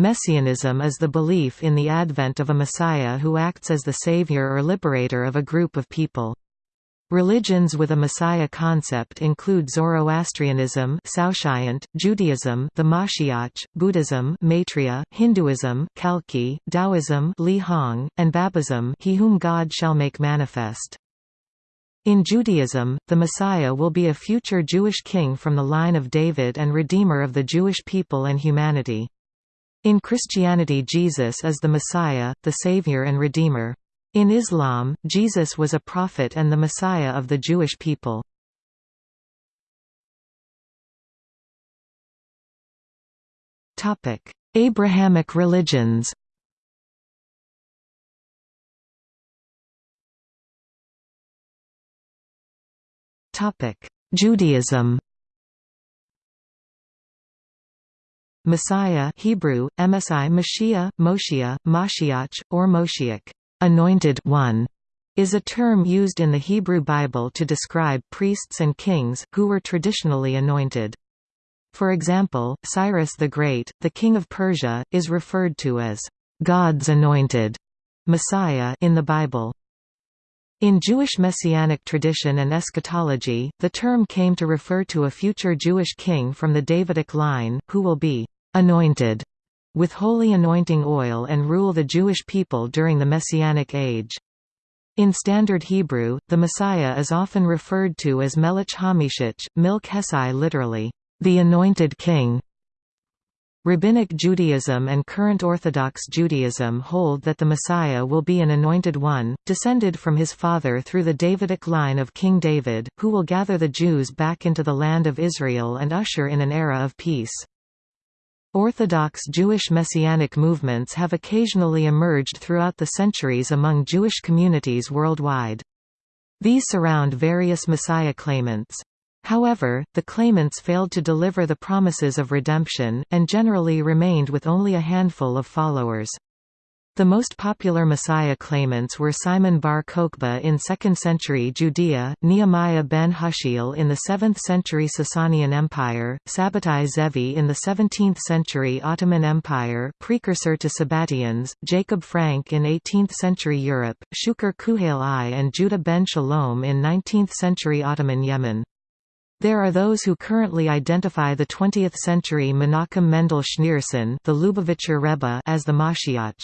Messianism is the belief in the advent of a Messiah who acts as the savior or liberator of a group of people. Religions with a Messiah concept include Zoroastrianism Judaism the Mashiach, Buddhism Maitreya, Hinduism Kalki, Taoism Li Hong, and Babism He whom God shall make manifest. In Judaism, the Messiah will be a future Jewish king from the line of David and redeemer of the Jewish people and humanity. In Christianity Jesus is the Messiah, the Savior and Redeemer. In Islam, Jesus was a prophet and the Messiah of the Jewish people. Abrahamic religions Judaism Messiah Hebrew, MSI Mashiach, Moshiach, Mashiach, or Moshiach anointed one, is a term used in the Hebrew Bible to describe priests and kings, who were traditionally anointed. For example, Cyrus the Great, the king of Persia, is referred to as God's anointed Messiah in the Bible. In Jewish messianic tradition and eschatology, the term came to refer to a future Jewish king from the Davidic line, who will be anointed with holy anointing oil and rule the Jewish people during the Messianic age. In Standard Hebrew, the Messiah is often referred to as Melech HaMashiach, Milk Hesai literally, the Anointed King. Rabbinic Judaism and current Orthodox Judaism hold that the Messiah will be an anointed one, descended from his father through the Davidic line of King David, who will gather the Jews back into the land of Israel and usher in an era of peace. Orthodox Jewish messianic movements have occasionally emerged throughout the centuries among Jewish communities worldwide. These surround various Messiah claimants. However, the claimants failed to deliver the promises of redemption, and generally remained with only a handful of followers. The most popular Messiah claimants were Simon bar Kokhba in 2nd century Judea, Nehemiah ben Hushiel in the 7th century Sasanian Empire, Sabbatai Zevi in the 17th century Ottoman Empire precursor to Sabbatians, Jacob Frank in 18th century Europe, Shukr Kuhail I and Judah ben Shalom in 19th century Ottoman Yemen. There are those who currently identify the 20th century Menachem Mendel Schneerson the Lubavitcher Rebbe as the Mashiach.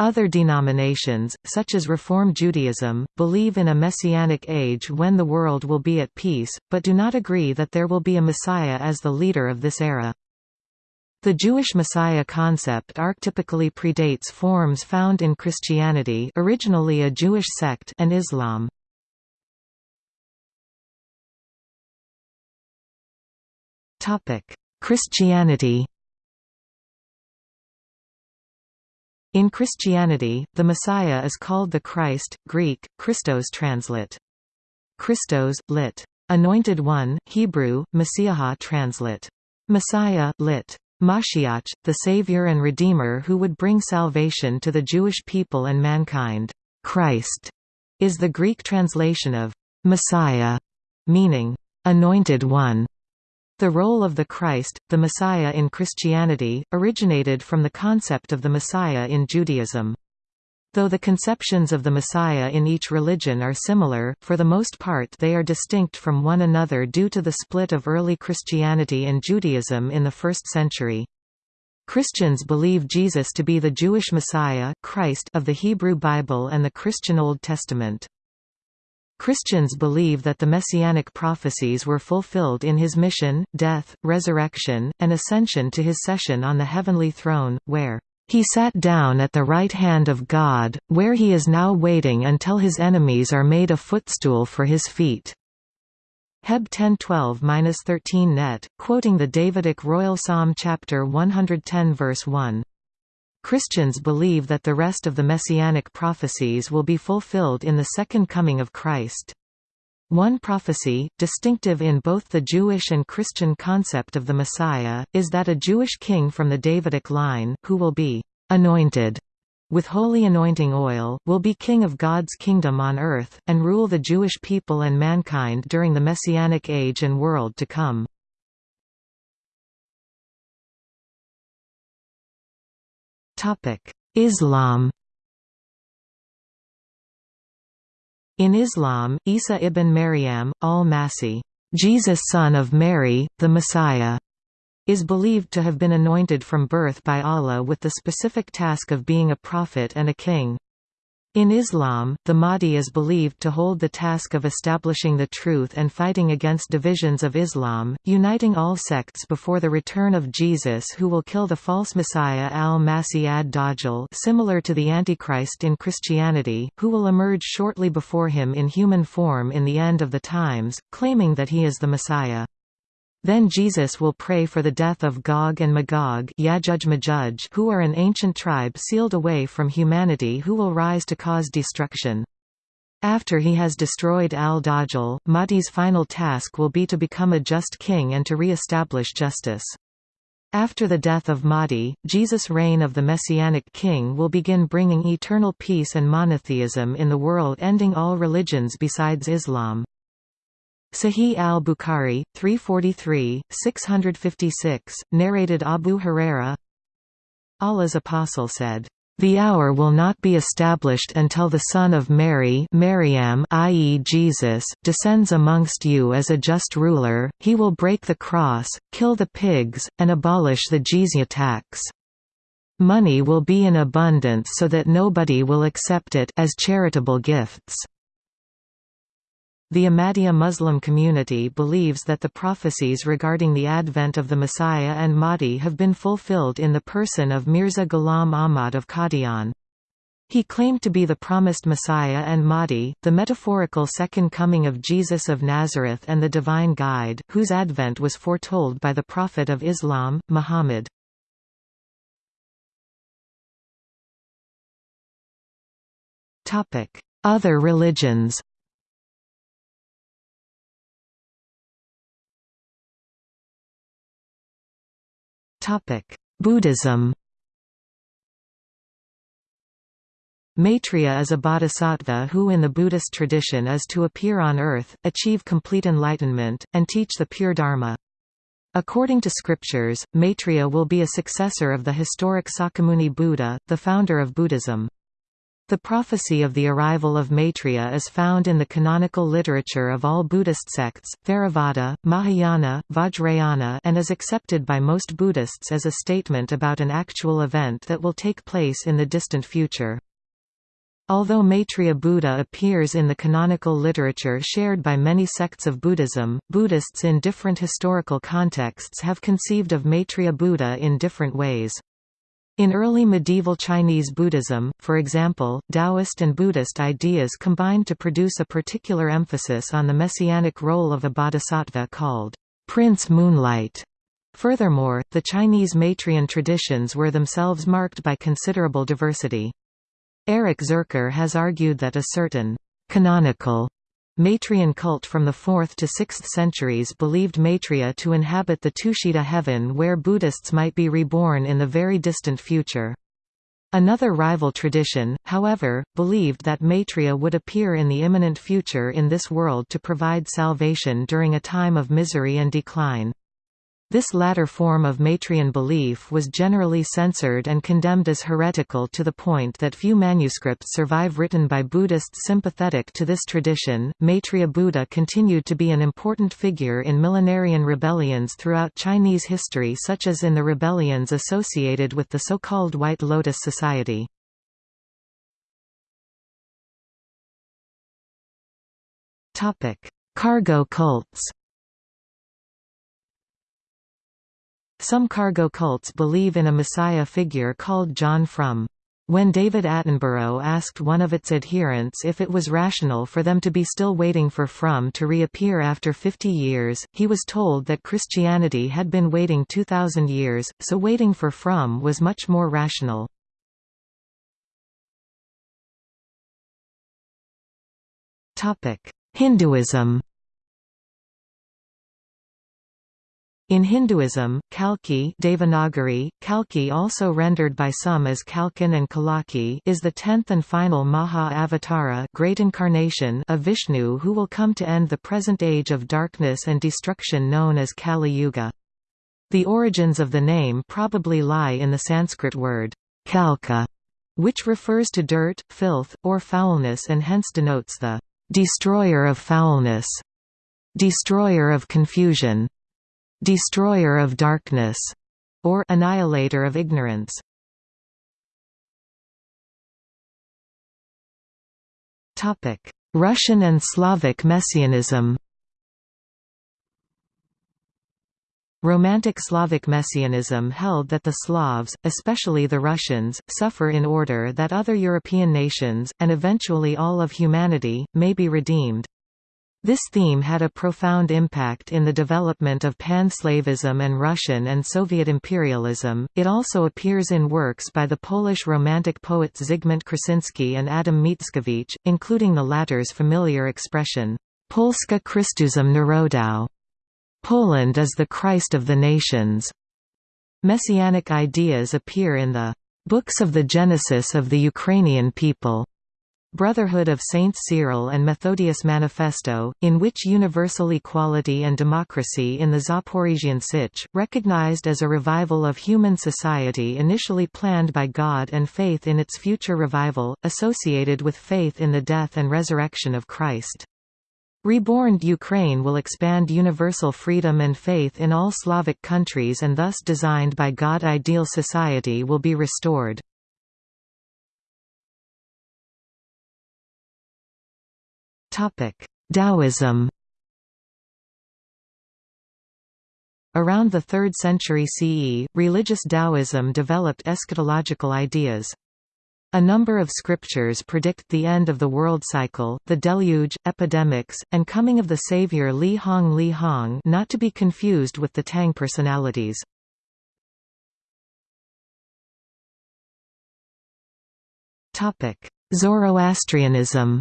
Other denominations, such as Reform Judaism, believe in a messianic age when the world will be at peace, but do not agree that there will be a Messiah as the leader of this era. The Jewish Messiah concept archetypically predates forms found in Christianity originally a Jewish sect and Islam. Christianity In Christianity, the Messiah is called the Christ, Greek, Christos translate. Christos, lit. Anointed One, Hebrew, Messiah translate. Messiah, lit. Mashiach, the Savior and Redeemer who would bring salvation to the Jewish people and mankind. Christ is the Greek translation of Messiah, meaning anointed one. The role of the Christ, the Messiah in Christianity, originated from the concept of the Messiah in Judaism. Though the conceptions of the Messiah in each religion are similar, for the most part they are distinct from one another due to the split of early Christianity and Judaism in the first century. Christians believe Jesus to be the Jewish Messiah Christ of the Hebrew Bible and the Christian Old Testament. Christians believe that the messianic prophecies were fulfilled in his mission, death, resurrection, and ascension to his session on the heavenly throne, where he sat down at the right hand of God, where he is now waiting until his enemies are made a footstool for his feet. Heb 1012-13 net, quoting the Davidic Royal Psalm chapter 110 verse 1. Christians believe that the rest of the messianic prophecies will be fulfilled in the Second Coming of Christ. One prophecy, distinctive in both the Jewish and Christian concept of the Messiah, is that a Jewish king from the Davidic line, who will be «anointed» with holy anointing oil, will be king of God's kingdom on earth, and rule the Jewish people and mankind during the Messianic age and world to come. Islam In Islam, Isa ibn Maryam, al-Masih, Jesus son of Mary, the Messiah, is believed to have been anointed from birth by Allah with the specific task of being a prophet and a king. In Islam, the Mahdi is believed to hold the task of establishing the truth and fighting against divisions of Islam, uniting all sects before the return of Jesus who will kill the false Messiah al-Masih ad-Dajjal similar to the Antichrist in Christianity, who will emerge shortly before him in human form in the end of the times, claiming that he is the Messiah. Then Jesus will pray for the death of Gog and Magog who are an ancient tribe sealed away from humanity who will rise to cause destruction. After he has destroyed al-Dajjal, Mahdi's final task will be to become a just king and to re-establish justice. After the death of Mahdi, Jesus' reign of the Messianic king will begin bringing eternal peace and monotheism in the world ending all religions besides Islam. Sahih al-Bukhari, 343, 656, narrated Abu Huraira Allah's apostle said, "...the hour will not be established until the son of Mary Maryam i.e. Jesus, descends amongst you as a just ruler, he will break the cross, kill the pigs, and abolish the jizya tax." Money will be in abundance so that nobody will accept it as charitable gifts. The Ahmadiyya Muslim community believes that the prophecies regarding the advent of the Messiah and Mahdi have been fulfilled in the person of Mirza Ghulam Ahmad of Qadian. He claimed to be the promised Messiah and Mahdi, the metaphorical second coming of Jesus of Nazareth and the divine guide, whose advent was foretold by the Prophet of Islam, Muhammad. Other religions Buddhism Maitreya is a bodhisattva who in the Buddhist tradition is to appear on earth, achieve complete enlightenment, and teach the pure Dharma. According to scriptures, Maitreya will be a successor of the historic Shakyamuni Buddha, the founder of Buddhism. The prophecy of the arrival of Maitreya is found in the canonical literature of all Buddhist sects, Theravada, Mahayana, Vajrayana and is accepted by most Buddhists as a statement about an actual event that will take place in the distant future. Although Maitreya Buddha appears in the canonical literature shared by many sects of Buddhism, Buddhists in different historical contexts have conceived of Maitreya Buddha in different ways. In early medieval Chinese Buddhism, for example, Taoist and Buddhist ideas combined to produce a particular emphasis on the messianic role of a bodhisattva called Prince Moonlight. Furthermore, the Chinese Maitreyan traditions were themselves marked by considerable diversity. Erik Zürcher has argued that a certain canonical Maitreyan cult from the 4th to 6th centuries believed Maitreya to inhabit the Tushita heaven where Buddhists might be reborn in the very distant future. Another rival tradition, however, believed that Maitreya would appear in the imminent future in this world to provide salvation during a time of misery and decline. This latter form of Maitreyan belief was generally censored and condemned as heretical to the point that few manuscripts survive written by Buddhists sympathetic to this tradition. Maitreya Buddha continued to be an important figure in millenarian rebellions throughout Chinese history, such as in the rebellions associated with the so-called White Lotus Society. Cargo cults Some cargo cults believe in a messiah figure called John Frum. When David Attenborough asked one of its adherents if it was rational for them to be still waiting for Frum to reappear after 50 years, he was told that Christianity had been waiting 2,000 years, so waiting for Frum was much more rational. Hinduism In Hinduism, Kalki Devanagari, Kalki also rendered by some as Kalkin and Kalaki is the tenth and final Maha-avatara great incarnation of Vishnu who will come to end the present age of darkness and destruction known as Kali Yuga. The origins of the name probably lie in the Sanskrit word, kalka, which refers to dirt, filth, or foulness and hence denotes the destroyer of foulness, destroyer of confusion, destroyer of darkness, or annihilator of ignorance. Topic: Russian and Slavic messianism Romantic Slavic messianism held that the Slavs, especially the Russians, suffer in order that other European nations, and eventually all of humanity, may be redeemed. This theme had a profound impact in the development of Pan-Slavism and Russian and Soviet imperialism. It also appears in works by the Polish Romantic poets Zygmunt Krasinski and Adam Mickiewicz, including the latter's familiar expression, Polska Chrystusem Narodow, Poland is the Christ of the nations. Messianic ideas appear in the Books of the Genesis of the Ukrainian People. Brotherhood of Saints Cyril and Methodius Manifesto, in which universal equality and democracy in the Zaporizhian Sich, recognized as a revival of human society initially planned by God and faith in its future revival, associated with faith in the death and resurrection of Christ. Reborn Ukraine will expand universal freedom and faith in all Slavic countries and thus designed by God ideal society will be restored. Taoism Around the 3rd century CE, religious Taoism developed eschatological ideas. A number of scriptures predict the end of the world cycle, the deluge, epidemics, and coming of the savior Li Hong Li Hong not to be confused with the Tang personalities. Zoroastrianism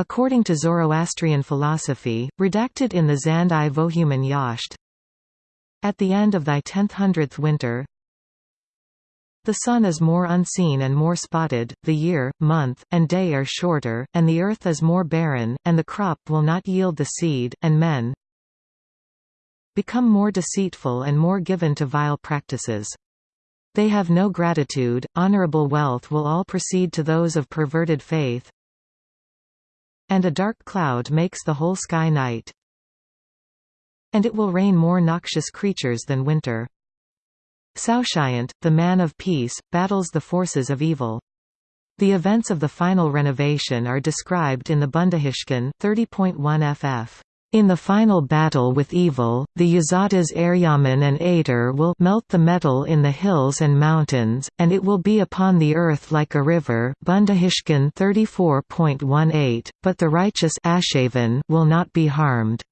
According to Zoroastrian philosophy, redacted in the Zand i Vohuman Yasht, At the end of thy tenth hundredth winter, the sun is more unseen and more spotted, the year, month, and day are shorter, and the earth is more barren, and the crop will not yield the seed, and men become more deceitful and more given to vile practices. They have no gratitude, honorable wealth will all proceed to those of perverted faith, and a dark cloud makes the whole sky night, and it will rain more noxious creatures than winter. Saoshyant, the man of peace, battles the forces of evil. The events of the final renovation are described in the Bundahishn 30.1 ff. In the final battle with evil, the Yazatas Aryaman and Ater will melt the metal in the hills and mountains, and it will be upon the earth like a river Bundahishn 34.18, but the righteous will not be harmed.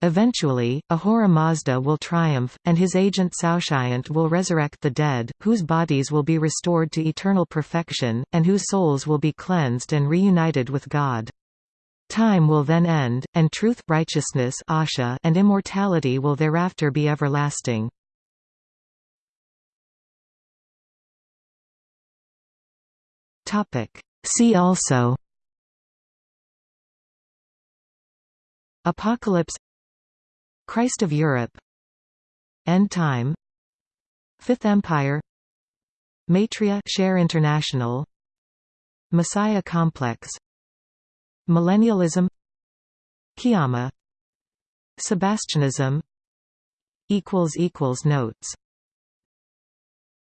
Eventually, Ahura Mazda will triumph, and his agent Saoshyant will resurrect the dead, whose bodies will be restored to eternal perfection, and whose souls will be cleansed and reunited with God. Time will then end, and truth righteousness asha and immortality will thereafter be everlasting. See also Apocalypse Christ of Europe End Time Fifth Empire Maitreya Share International Messiah Complex Millennialism Qiyamah Sebastianism Notes